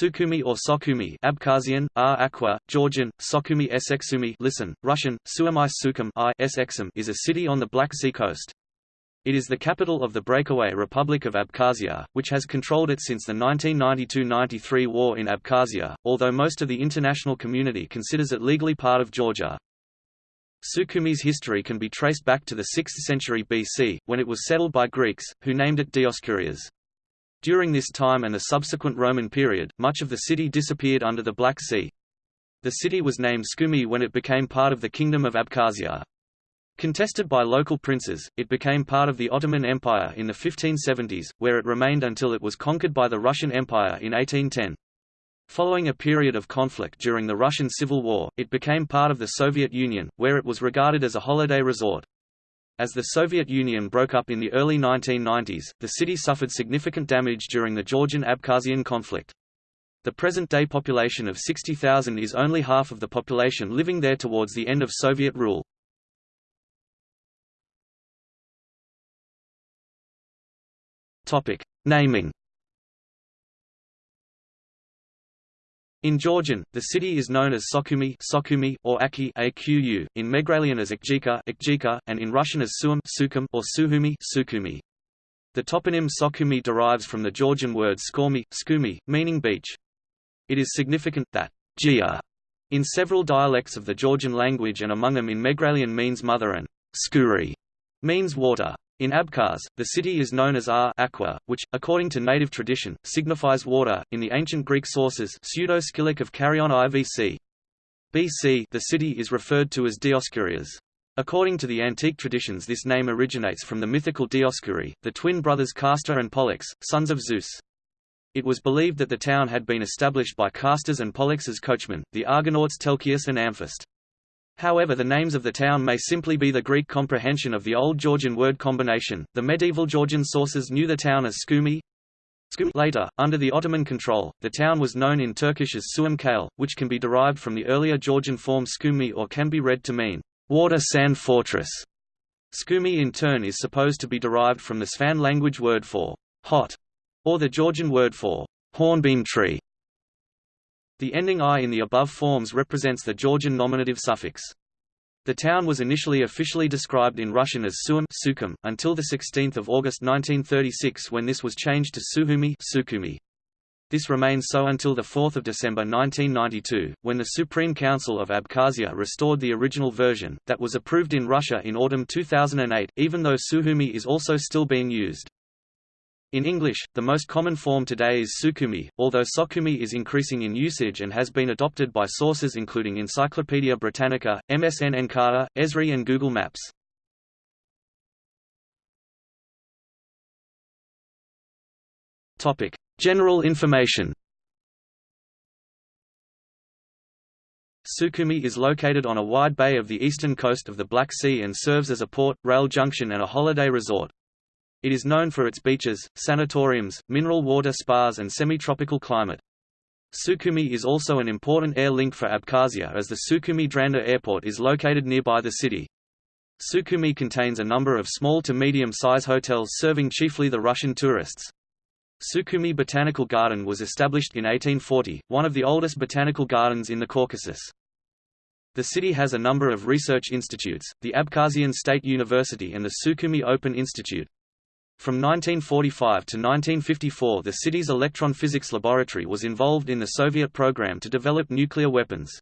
Sukhumi or Sokhumi Abkhazian, R Aqua, Georgian, Sokhumi Esexumi listen, Russian, Suamai I is a city on the Black Sea coast. It is the capital of the breakaway Republic of Abkhazia, which has controlled it since the 1992–93 war in Abkhazia, although most of the international community considers it legally part of Georgia. Sukhumi's history can be traced back to the 6th century BC, when it was settled by Greeks, who named it Dioscurias. During this time and the subsequent Roman period, much of the city disappeared under the Black Sea. The city was named Tskhumi when it became part of the Kingdom of Abkhazia. Contested by local princes, it became part of the Ottoman Empire in the 1570s, where it remained until it was conquered by the Russian Empire in 1810. Following a period of conflict during the Russian Civil War, it became part of the Soviet Union, where it was regarded as a holiday resort. As the Soviet Union broke up in the early 1990s, the city suffered significant damage during the Georgian-Abkhazian conflict. The present-day population of 60,000 is only half of the population living there towards the end of Soviet rule. Naming In Georgian, the city is known as Sokhumi, Sokhumi or Aki Aqu, in Megrelian as Ikjika, Ikjika and in Russian as Suum Sukum or Suhumi, Sukhumi. The toponym Sokhumi derives from the Georgian word skomi, skumi, meaning beach. It is significant that Gia in several dialects of the Georgian language and among them in Megrelian means mother and skuri means water. In Abkhaz, the city is known as Ar Aqua, which, according to native tradition, signifies water. In the ancient Greek sources, pseudo-Scylax of Carrion IVC. BC, the city is referred to as Dioscurias. According to the antique traditions this name originates from the mythical Dioscuri, the twin brothers Castor and Pollux, sons of Zeus. It was believed that the town had been established by Castor's and Pollux's coachmen, the Argonauts Telchius and Amphist. However the names of the town may simply be the Greek comprehension of the Old Georgian word combination. The medieval Georgian sources knew the town as Tskhumi. Later, under the Ottoman control, the town was known in Turkish as Suam Kale, which can be derived from the earlier Georgian form Tskhumi or can be read to mean, water sand fortress. Tskhumi in turn is supposed to be derived from the Svan language word for hot, or the Georgian word for hornbeam tree. The ending i in the above forms represents the Georgian nominative suffix. The town was initially officially described in Russian as Suum Sukhum, until 16 August 1936 when this was changed to Suhumi Sukhumi. This remained so until 4 December 1992, when the Supreme Council of Abkhazia restored the original version, that was approved in Russia in autumn 2008, even though Suhumi is also still being used. In English, the most common form today is Sukhumi, although Sokhumi is increasing in usage and has been adopted by sources including Encyclopaedia Britannica, MSN Encarta, Esri and Google Maps. General information Sukhumi is located on a wide bay of the eastern coast of the Black Sea and serves as a port, rail junction and a holiday resort. It is known for its beaches, sanatoriums, mineral water spas and semi-tropical climate. Sukhumi is also an important air link for Abkhazia as the Sukhumi Dranda Airport is located nearby the city. Sukhumi contains a number of small to medium-size hotels serving chiefly the Russian tourists. Sukhumi Botanical Garden was established in 1840, one of the oldest botanical gardens in the Caucasus. The city has a number of research institutes, the Abkhazian State University and the Sukhumi Open Institute. From 1945 to 1954 the city's electron physics laboratory was involved in the Soviet program to develop nuclear weapons.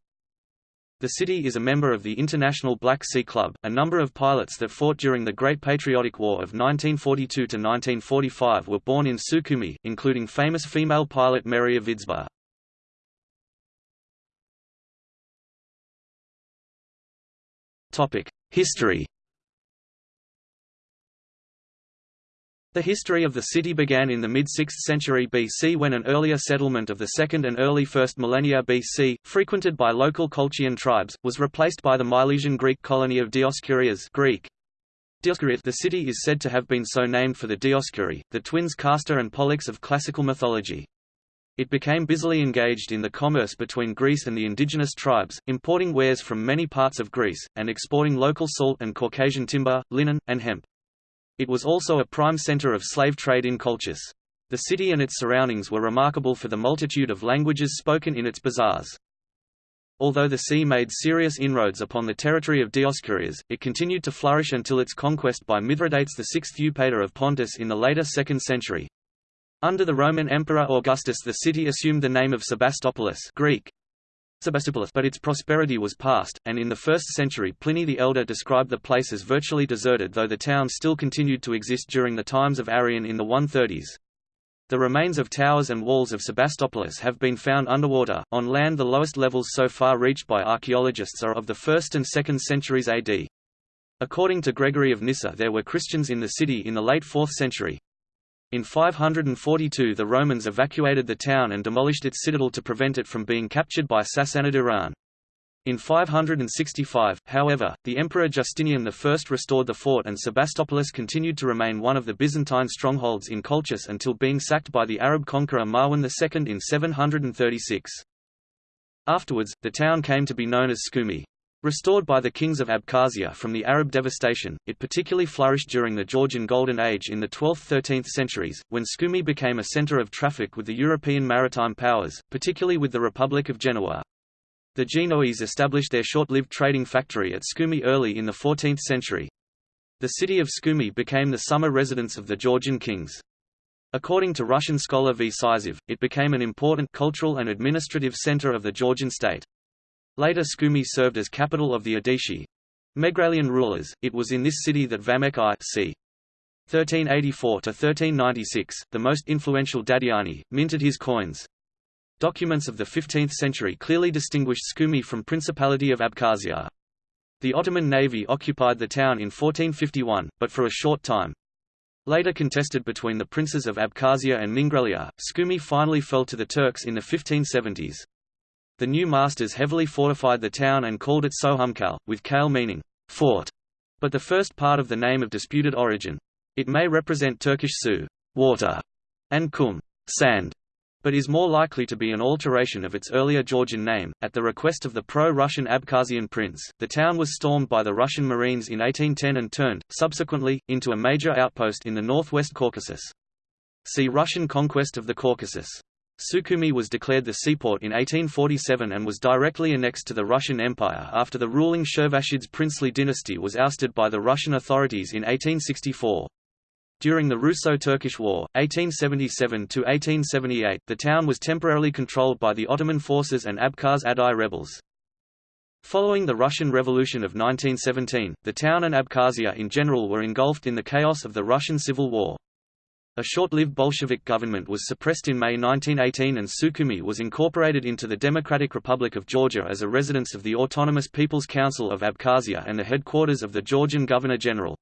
The city is a member of the International Black Sea Club. A number of pilots that fought during the Great Patriotic War of 1942 to 1945 were born in Sukhumi, including famous female pilot Meri Avidzba. Topic: History The history of the city began in the mid-6th century BC when an earlier settlement of the 2nd and early 1st millennia BC, frequented by local Colchian tribes, was replaced by the Milesian Greek colony of Dioscurias Greek. The city is said to have been so named for the Dioscuri, the twins Castor and Pollux of classical mythology. It became busily engaged in the commerce between Greece and the indigenous tribes, importing wares from many parts of Greece, and exporting local salt and Caucasian timber, linen, and hemp. It was also a prime center of slave trade in Colchis. The city and its surroundings were remarkable for the multitude of languages spoken in its bazaars. Although the sea made serious inroads upon the territory of Dioscurias, it continued to flourish until its conquest by Mithridates VI Eupator of Pontus in the later 2nd century. Under the Roman Emperor Augustus the city assumed the name of Sebastopolis Greek, but its prosperity was past, and in the 1st century Pliny the Elder described the place as virtually deserted though the town still continued to exist during the times of Arrian in the 130s. The remains of towers and walls of Sebastopolis have been found underwater. On land, the lowest levels so far reached by archaeologists are of the 1st and 2nd centuries AD. According to Gregory of Nyssa, there were Christians in the city in the late 4th century. In 542 the Romans evacuated the town and demolished its citadel to prevent it from being captured by Sassanid Iran. In 565, however, the Emperor Justinian I restored the fort and Sebastopolis continued to remain one of the Byzantine strongholds in Colchis until being sacked by the Arab conqueror Marwan II in 736. Afterwards, the town came to be known as Tskhumi. Restored by the kings of Abkhazia from the Arab devastation, it particularly flourished during the Georgian Golden Age in the 12th–13th centuries, when Tskhumi became a center of traffic with the European maritime powers, particularly with the Republic of Genoa. The Genoese established their short-lived trading factory at Tskhumi early in the 14th century. The city of Tskhumi became the summer residence of the Georgian kings. According to Russian scholar V. Sizev, it became an important cultural and administrative center of the Georgian state. Later Tskhumi served as capital of the Odishi Megralian rulers. It was in this city that Vamek I c. 1384–1396, the most influential Dadiani, minted his coins. Documents of the 15th century clearly distinguished Tskhumi from Principality of Abkhazia. The Ottoman navy occupied the town in 1451, but for a short time. Later contested between the princes of Abkhazia and Mingrelia, Tskhumi finally fell to the Turks in the 1570s. The new masters heavily fortified the town and called it Sohumkal, with kale meaning fort, but the first part of the name of disputed origin. It may represent Turkish su water, and kum sand, but is more likely to be an alteration of its earlier Georgian name. At the request of the pro-Russian Abkhazian prince, the town was stormed by the Russian Marines in 1810 and turned, subsequently, into a major outpost in the northwest Caucasus. See Russian conquest of the Caucasus. Sukhumi was declared the seaport in 1847 and was directly annexed to the Russian Empire after the ruling Shervashidze princely dynasty was ousted by the Russian authorities in 1864. During the Russo-Turkish War, 1877–1878, the town was temporarily controlled by the Ottoman forces and Abkhaz Adai rebels. Following the Russian Revolution of 1917, the town and Abkhazia in general were engulfed in the chaos of the Russian Civil War. A short-lived Bolshevik government was suppressed in May 1918 and Sukhumi was incorporated into the Democratic Republic of Georgia as a residence of the Autonomous People's Council of Abkhazia and the headquarters of the Georgian Governor-General.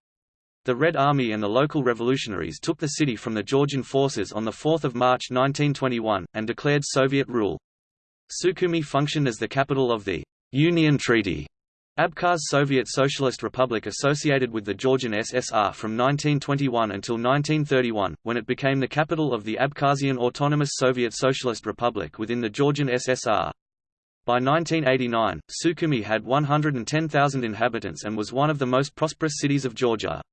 The Red Army and the local revolutionaries took the city from the Georgian forces on 4 March 1921, and declared Soviet rule. Sukhumi functioned as the capital of the Union Treaty Abkhaz Soviet Socialist Republic associated with the Georgian SSR from 1921 until 1931, when it became the capital of the Abkhazian Autonomous Soviet Socialist Republic within the Georgian SSR. By 1989, Sukhumi had 110,000 inhabitants and was one of the most prosperous cities of Georgia.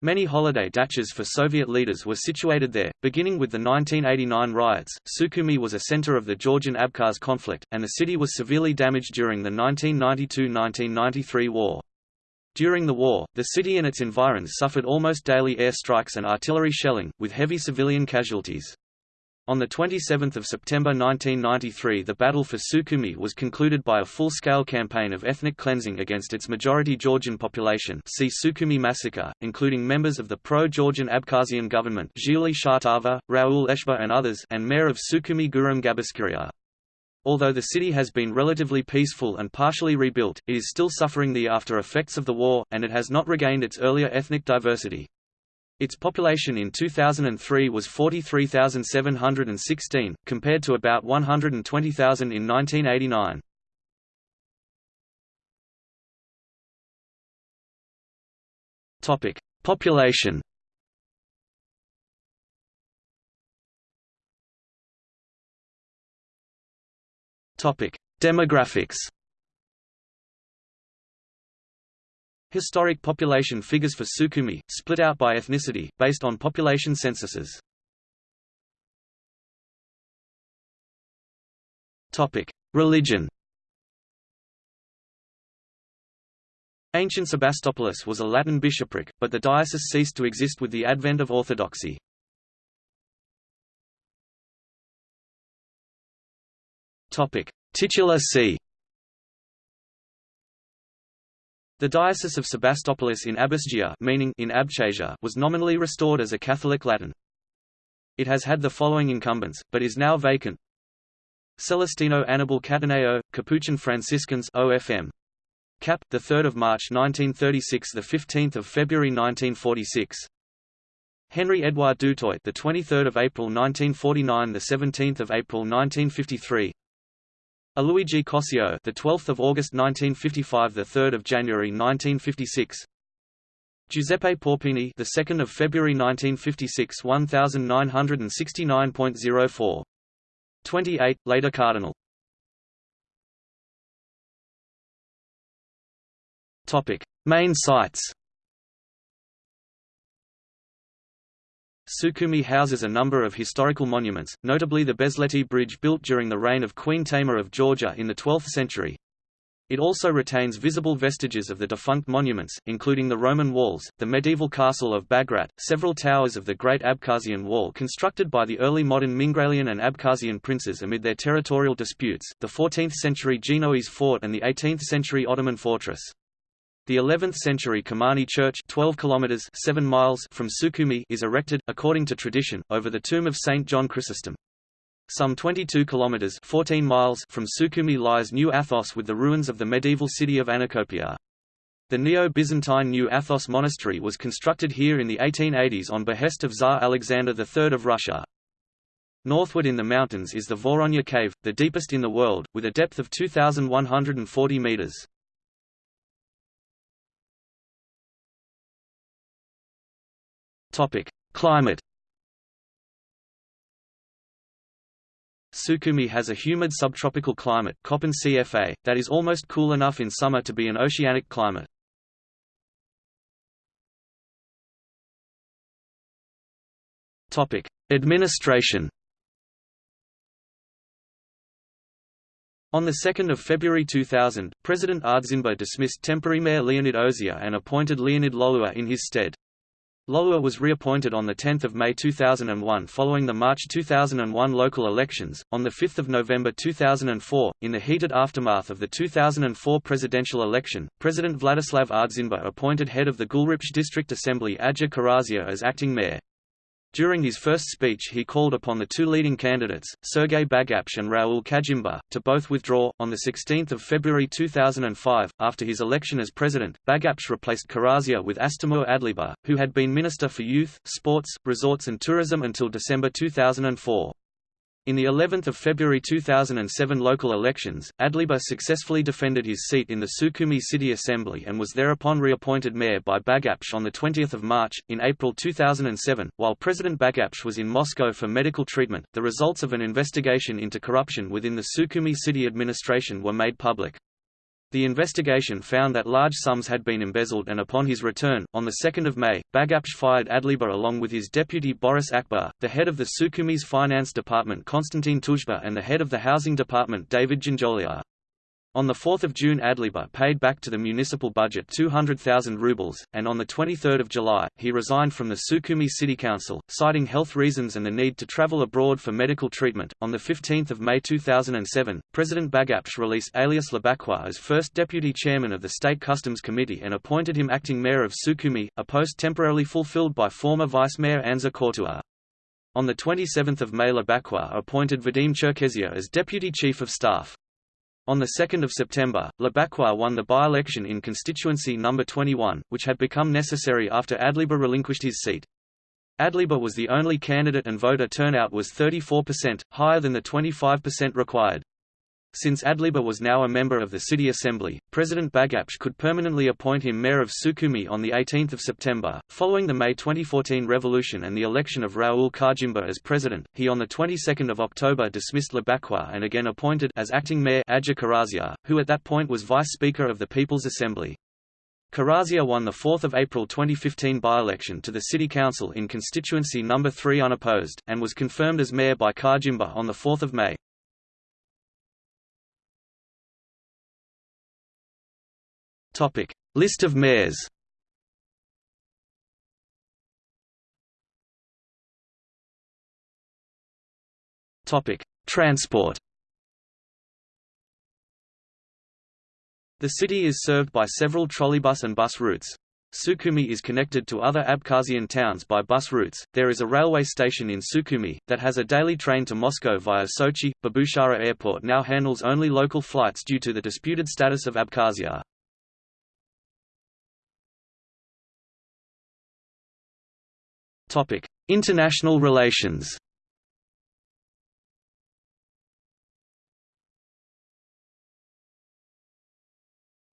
Many holiday dachas for Soviet leaders were situated there. Beginning with the 1989 riots, Sukhumi was a center of the Georgian-Abkhaz conflict, and the city was severely damaged during the 1992–1993 war. During the war, the city and its environs suffered almost daily air strikes and artillery shelling, with heavy civilian casualties. On 27 September 1993 the battle for Sukhumi was concluded by a full-scale campaign of ethnic cleansing against its majority Georgian population see Sukhumi massacre, including members of the pro-Georgian Abkhazian government Zhili Shartava, Raul Eshba and others and mayor of Sukhumi Guram Gabiskiria. Although the city has been relatively peaceful and partially rebuilt, it is still suffering the after-effects of the war, and it has not regained its earlier ethnic diversity. Its population in 2003 was 43,716, compared to about 120,000 in 1989. Topic: Population. Topic: Demographics. Historic population figures for Sukhumi, split out by ethnicity, based on population censuses. Religion Ancient Sebastopolis was a Latin bishopric, but the diocese ceased to exist with the advent of Orthodoxy. Titular see The Diocese of Sebastopolis in Abasgia meaning in Abchasia was nominally restored as a Catholic Latin. It has had the following incumbents, but is now vacant. Celestino Annibale Cattaneo, Capuchin Franciscans OFM. Cap, the 3rd of March 1936, the 15th of February 1946. Henry Edouard Dutoit, the 23rd of April 1949, the 17th of April 1953. Luigi Cossio, the 12th of August 1955, the 3rd of January 1956. Giuseppe Paupini, the 2nd of February 1956, 1969.04. 28, later Cardinal. Topic: Main sites. Sukhumi houses a number of historical monuments, notably the Besleti Bridge built during the reign of Queen Tamar of Georgia in the 12th century. It also retains visible vestiges of the defunct monuments, including the Roman walls, the medieval castle of Bagrat, several towers of the Great Abkhazian Wall constructed by the early modern Mingrelian and Abkhazian princes amid their territorial disputes, the 14th-century Genoese fort and the 18th-century Ottoman fortress. The 11th-century Kamani Church 12 kilometers 7 miles from Sukhumi is erected, according to tradition, over the tomb of Saint John Chrysostom. Some 22 kilometers 14 miles from Sukhumi lies New Athos with the ruins of the medieval city of Anacopia. The Neo-Byzantine New Athos monastery was constructed here in the 1880s on behest of Tsar Alexander III of Russia. Northward in the mountains is the Voronya Cave, the deepest in the world, with a depth of 2,140 meters. Topic: Climate. Sukhumi has a humid subtropical climate Köppen CFA, that is almost cool enough in summer to be an oceanic climate. Administration. On 2 February 2000, President Ardzinba dismissed temporary mayor Leonid Ozia and appointed Leonid Lolua in his stead. Lolua was reappointed on 10 May 2001 following the March 2001 local elections. On 5 November 2004, in the heated aftermath of the 2004 presidential election, President Vladislav Ardzinba appointed head of the Gulripsh District Assembly Adja Kharazia as acting mayor. During his first speech he called upon the two leading candidates, Sergei Bagapsh and Raul Khajimba, to both withdraw. On 16 February 2005, after his election as president, Bagapsh replaced Kharazia with Astamur Adleiba, who had been Minister for Youth, Sports, Resorts and Tourism until December 2004. In the 11th of February 2007 local elections, Adleiba successfully defended his seat in the Sukhumi City Assembly and was thereupon reappointed mayor by Bagapsh on 20 March. In April 2007, while President Bagapsh was in Moscow for medical treatment, the results of an investigation into corruption within the Sukhumi city administration were made public. The investigation found that large sums had been embezzled and upon his return, on 2 May, Bagapsh fired Adleiba along with his deputy Boris Akbar, the head of the Sukhumi's finance department Konstantin Tuzba and the head of the housing department David Janjolia. On 4 June Adleiba paid back to the municipal budget 200,000 rubles, and on 23 July, he resigned from the Sukhumi City Council, citing health reasons and the need to travel abroad for medical treatment. On 15 May 2007, President Bagapsh released Alias Labakhua as first deputy chairman of the State Customs Committee and appointed him acting mayor of Sukhumi, a post temporarily fulfilled by former vice mayor Anza Kortua. On 27 May Labakhua appointed Vadim Cherkezia as deputy chief of staff. On 2 September, Labakhua won the by-election in constituency No. 21, which had become necessary after Adleiba relinquished his seat. Adleiba was the only candidate and voter turnout was 34%, higher than the 25% required. Since Adleiba was now a member of the city assembly, President Bagapsh could permanently appoint him mayor of Sukhumi on 18 September. Following the May 2014 revolution and the election of Raul Khajimba as president, he on the 22nd of October dismissed Labakhua and again appointed as acting mayor Adja Kharazia, who at that point was vice speaker of the People's Assembly. Kharazia won the 4 April 2015 by-election to the City Council in constituency No. 3 unopposed, and was confirmed as mayor by Khajimba on 4 May. Topic: List of mayors. Topic: Transport. The city is served by several trolleybus and bus routes. Sukhumi is connected to other Abkhazian towns by bus routes. There is a railway station in Sukhumi that has a daily train to Moscow via Sochi. Babushara Airport now handles only local flights due to the disputed status of Abkhazia. Topic: International relations.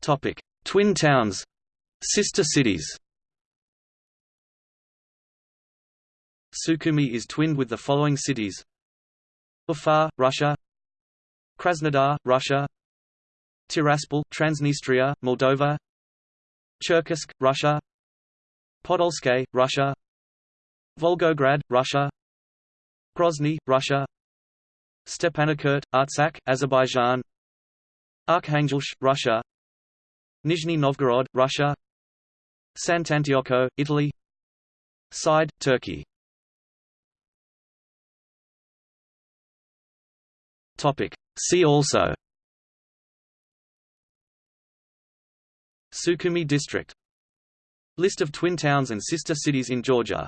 Topic: Twin towns, sister cities. Sukhumi is twinned with the following cities: Ufa, Russia; Krasnodar, Russia; Tiraspol, Transnistria, Moldova; Cherkessk, Russia; Podolsk, Russia; Volgograd, Russia. Grozny, Russia. Stepanakert, Artsakh, Azerbaijan. Arkhangelsk, Russia. Nizhny Novgorod, Russia. Sant'Antioco, Italy. Side, Turkey. See also. Sukhumi district. List of twin towns and sister cities in Georgia